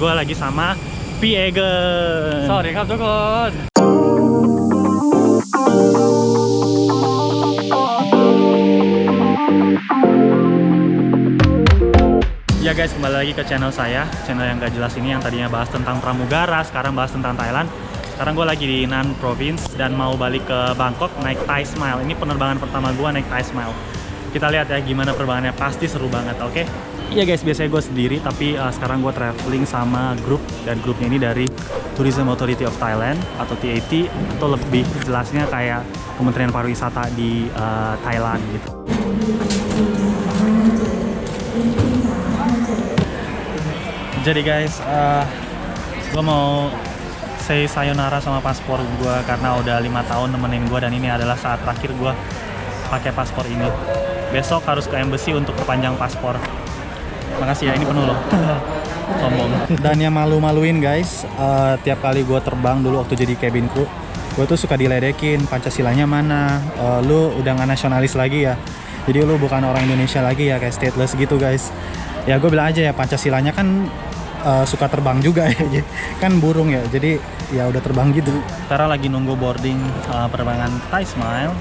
gue lagi sama Pi Egen. Sorry kap tukun. Ya guys, kembali lagi ke channel saya, channel yang gak jelas ini yang tadinya bahas tentang pramugara, sekarang bahas tentang Thailand. Sekarang gue lagi di Nan Province dan mau balik ke Bangkok naik Thai Smile. Ini penerbangan pertama gue naik Thai Smile. Kita lihat ya gimana perbangannya, pasti seru banget, oke? Okay? Iya guys, biasanya gue sendiri, tapi uh, sekarang gue traveling sama grup dan grupnya ini dari Tourism Authority of Thailand atau TAT atau lebih jelasnya kayak Kementerian Pariwisata di uh, Thailand gitu. Jadi guys, uh, gue mau say sayonara sama paspor gue karena udah lima tahun nemenin gue dan ini adalah saat terakhir gue pakai paspor ini. Besok harus ke embassy untuk perpanjang paspor. Makasih ya, ini penuh loh. Sombong. Dan yang malu-maluin guys, uh, tiap kali gue terbang dulu waktu jadi cabin crew, gue tuh suka diledekin Pancasilanya mana, Uh, lu udah nggak nasionalis lagi ya. Jadi lu bukan orang Indonesia lagi ya, kayak stateless gitu guys. Ya gue bilang aja ya Pancasilanya kan uh, suka terbang juga ya, kan burung ya. Jadi ya udah terbang gitu. Sekarang lagi nunggu boarding uh, penerbangan Thai Smile.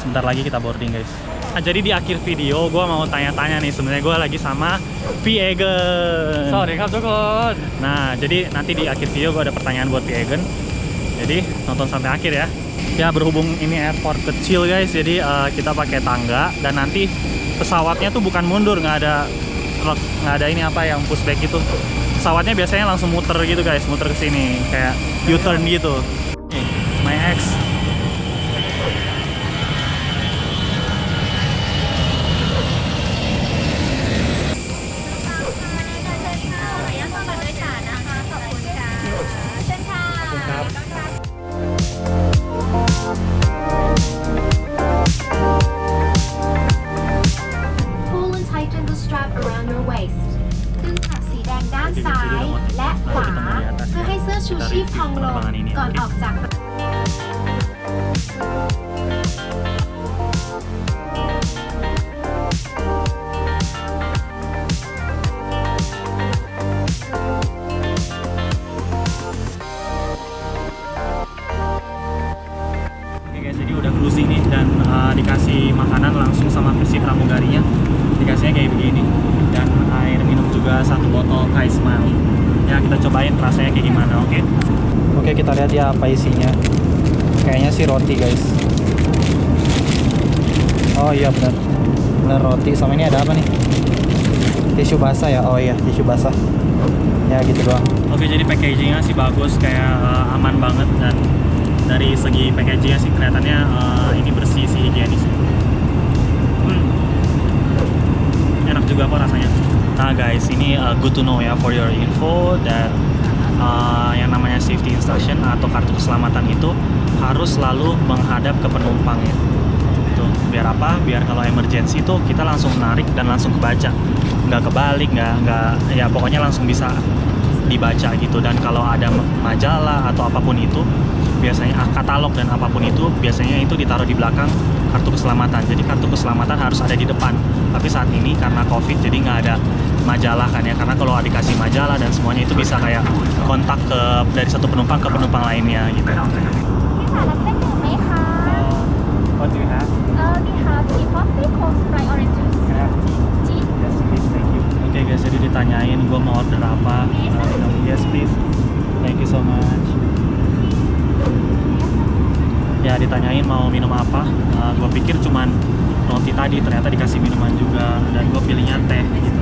Sebentar lagi kita boarding guys. Nah, jadi di akhir video gue mau tanya-tanya nih sebenarnya gue lagi sama Piegen. Sorry kak Jokon. Nah jadi nanti di akhir video gue ada pertanyaan buat Piegen. Jadi nonton sampai akhir ya. Ya berhubung ini airport kecil guys, jadi uh, kita pakai tangga dan nanti pesawatnya tuh bukan mundur, nggak ada nggak ada ini apa yang pushback itu. Pesawatnya biasanya langsung muter gitu guys, muter ke sini kayak U-turn gitu. My ex sama versi pramugarinya. Dikasihnya kayak begini. Dan air minum juga satu botol Thai Smile. Ya kita cobain rasanya kayak gimana, oke? Oke kita lihat ya apa isinya. Kayaknya sih roti guys. Oh iya benar. Benar roti. Sama ini ada apa nih? Tisu basah ya? Oh iya tisu basah. Ya gitu doang. Oke jadi packagingnya sih bagus, kayak uh, aman banget dan dari segi packagingnya sih kelihatannya uh, ini bersih sih higienis enak juga kok rasanya. Nah guys ini uh, good to know ya for your info that uh, yang namanya safety instruction atau kartu keselamatan itu harus selalu menghadap ke penumpang ya tuh biar apa? Biar kalau emergency itu kita langsung narik dan langsung kebaca. Nggak kebalik nggak nggak ya pokoknya langsung bisa dibaca gitu. Dan kalau ada majalah atau apa pun itu biasanya ah, katalog dan apa pun itu biasanya itu ditaruh di belakang kartu keselamatan. Jadi kartu keselamatan harus ada di depan. Tapi saat ini karena covid jadi nggak ada majalah kan ya. Karena kalau dikasih majalah dan semuanya itu bisa kayak kontak ke dari satu penumpang ke penumpang lainnya gitu mau minum apa. Uh, gue pikir cuman roti tadi, ternyata dikasih minuman juga dan gue pilihnya teh gitu.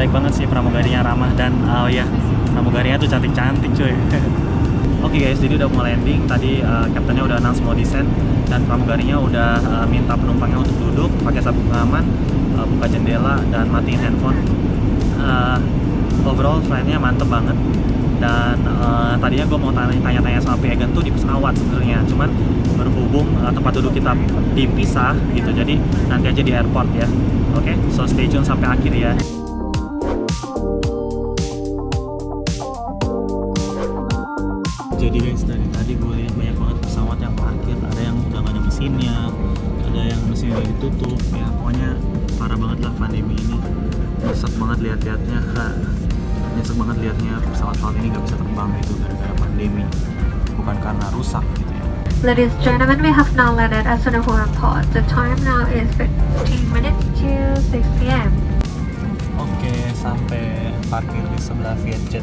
Baik banget sih pramugarinya ramah dan oh ya pramugarinya tuh cantik-cantik cuy. Oke guys, jadi udah mau landing. Tadi uh, kaptennya udah announce mau descend dan pramugarinya udah uh, minta penumpangnya untuk duduk, pakai sabuk pengaman, uh, buka jendela dan matiin handphone. Uh, overall flightnya mantep banget. Dan uh, tadinya gue mau tanya- tanya-tanya sama Piagan tuh di pesawat sebenarnya, cuman berhubung uh, tempat duduk kita dipisah gitu, jadi nanti aja di airport ya. Oke, so stay tune sampai akhir ya. Jadi guys dari tadi gue lihat banyak banget pesawat yang parkir, ada yang udah gak ada mesinnya, ada yang mesinnya udah ditutup, ya pokoknya parah banget lah pandemi ini. nyesek banget lihat-lihatnya nyesek banget lihatnya pesawat-pesawat ini nggak bisa terbang itu gara-gara pandemi bukan karena rusak gitu ya Ladies and gentlemen, we have now landed at Sonapur Airport. The time now is 15 minutes to 6 p.m. Oke, sampai parkir di sebelah Vietjet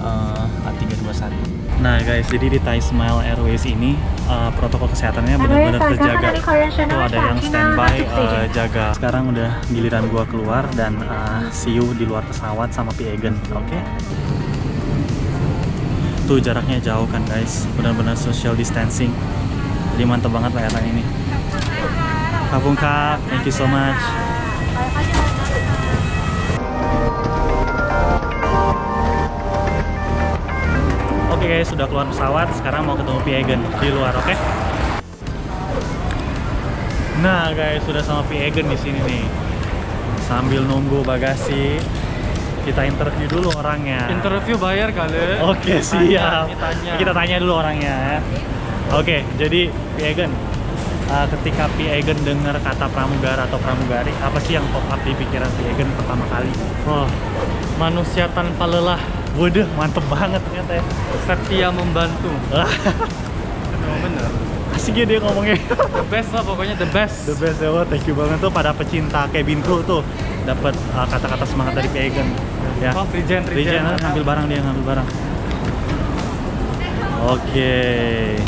uh, A321. Nah guys, jadi di Thai Smile Airways ini uh, protokol kesehatannya benar-benar terjaga. Tuh ada yang standby uh, jaga. Sekarang udah giliran gua keluar dan uh, see you di luar pesawat sama Pi Egan, oke? Okay? Tuh jaraknya jauh kan guys, benar-benar social distancing. Jadi mantep banget layatan ini. Kapung Kak, thank you so much. Guys, sudah keluar pesawat. Sekarang mau ketemu Piegen di luar, oke? Okay? Nah guys, sudah sama Piegen di sini nih. Sambil nunggu bagasi, kita interview dulu orangnya. Interview bayar kali. Oke, okay, siap. Tanya, Kita tanya dulu orangnya ya. Oke, okay, jadi Piegen, uh, ketika Piegen dengar kata pramugara atau pramugari, apa sih yang pop up di pikiran Piegen pertama kali? Oh, manusia tanpa lelah Waduh, mantep banget ternyata ya. Setia membantu. bener. Asik ya dia ngomongnya. The best lah pokoknya the best. The best ya, thank you banget tuh pada pecinta cabin crew tuh dapat uh, kata-kata semangat dari Pagan. Ya. Oh, regen, regen. regen ngambil barang dia ngambil barang. Oke. Okay.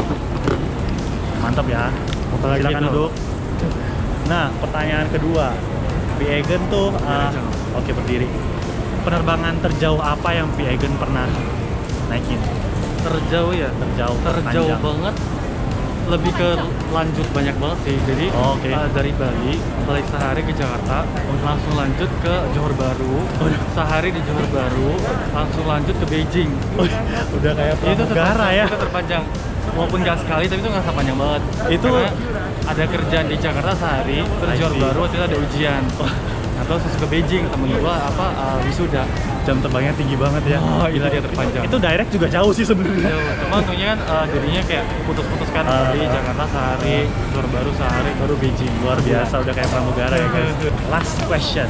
Mantap ya. Silakan duduk. Nah, pertanyaan kedua. Pagan tuh uh, oke okay, berdiri penerbangan terjauh apa yang Piegen pernah naikin? Terjauh ya? Terjauh, terjauh panjang. banget. Lebih ke lanjut banyak banget sih. Jadi oh, okay. uh, dari Bali balik sehari ke Jakarta, langsung lanjut ke Johor Baru. Sehari di Johor Baru, langsung lanjut ke Beijing. Oh, udah kayak itu negara ya? Itu terpanjang. Walaupun gak sekali, tapi itu nggak panjang banget. Itu Karena ada kerjaan di Jakarta sehari, terus Johor Baru waktu itu ada ujian. Atau terus ke Beijing temen gua apa uh, wisuda. Jam terbangnya tinggi banget ya. Oh itu dia terpanjang. itu direct juga jauh sih sebenarnya. Cuma untungnya kan uh, jadinya kayak putus-putuskan uh, di Jakarta sehari uh, baru sehari baru Beijing. Luar biasa udah kayak pramugara ya guys. Last question.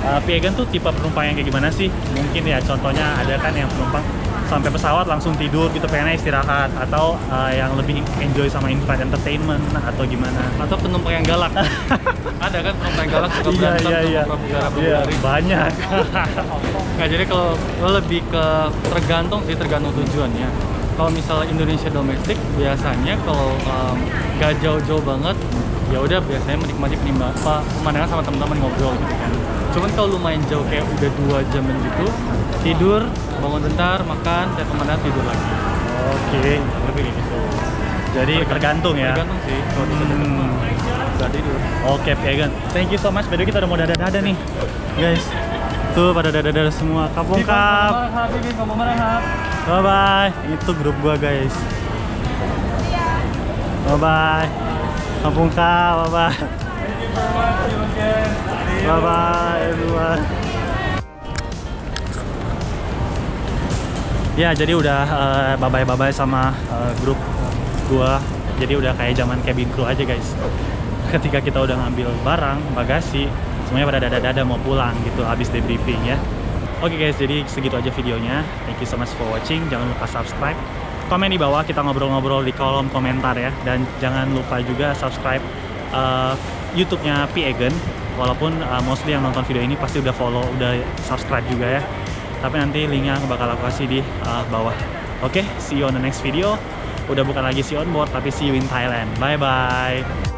Uh, Piegan tuh tipe penumpang yang kayak gimana sih? Mungkin ya contohnya ada kan yang penumpang sampai pesawat langsung tidur gitu pengennya istirahat atau uh, yang lebih enjoy sama in-flight entertainment atau gimana? Atau penumpang yang galak. Ada kan penumpang yang galak suka iya, iya, iya. iya, banyak. Nah jadi kalau lebih ke tergantung sih tergantung tujuannya. Kalau misalnya Indonesia domestik biasanya kalau um, gak jauh-jauh banget ya udah biasanya menikmati pemandangan sama teman-teman ngobrol gitu kan. Cuman kalau lumayan jauh kayak udah dua jam gitu tidur bangun bentar makan dan pemandangan tidur lagi. Oke okay. lebih gitu. Jadi tergantung, ya. tergantung sih kalau hmm. tidur. Oke okay, Pegan thank you so much. Bedo kita udah mau dada-dada nih. Guys tuh pada dada-dada semua. Kapung kap. Bye bye itu grup gua guys. Bye bye kampung kap bye bye Bye bye everyone. Ya jadi udah uh, bye bye bye sama uh, grup gua. Jadi udah kayak zaman cabin crew aja guys. Ketika kita udah ngambil barang, bagasi, semuanya pada dada-dada mau pulang gitu habis debriefing ya. Oke okay guys, jadi segitu aja videonya. Thank you so much for watching. Jangan lupa subscribe. Komen di bawah kita ngobrol-ngobrol di kolom komentar ya. Dan jangan lupa juga subscribe uh, YouTube-nya P Egan walaupun uh, mostly yang nonton video ini pasti udah follow udah subscribe juga ya tapi nanti linknya bakal aku kasih di uh, bawah. Oke okay, see you on the next video. Udah bukan lagi see on board tapi see you in Thailand. Bye bye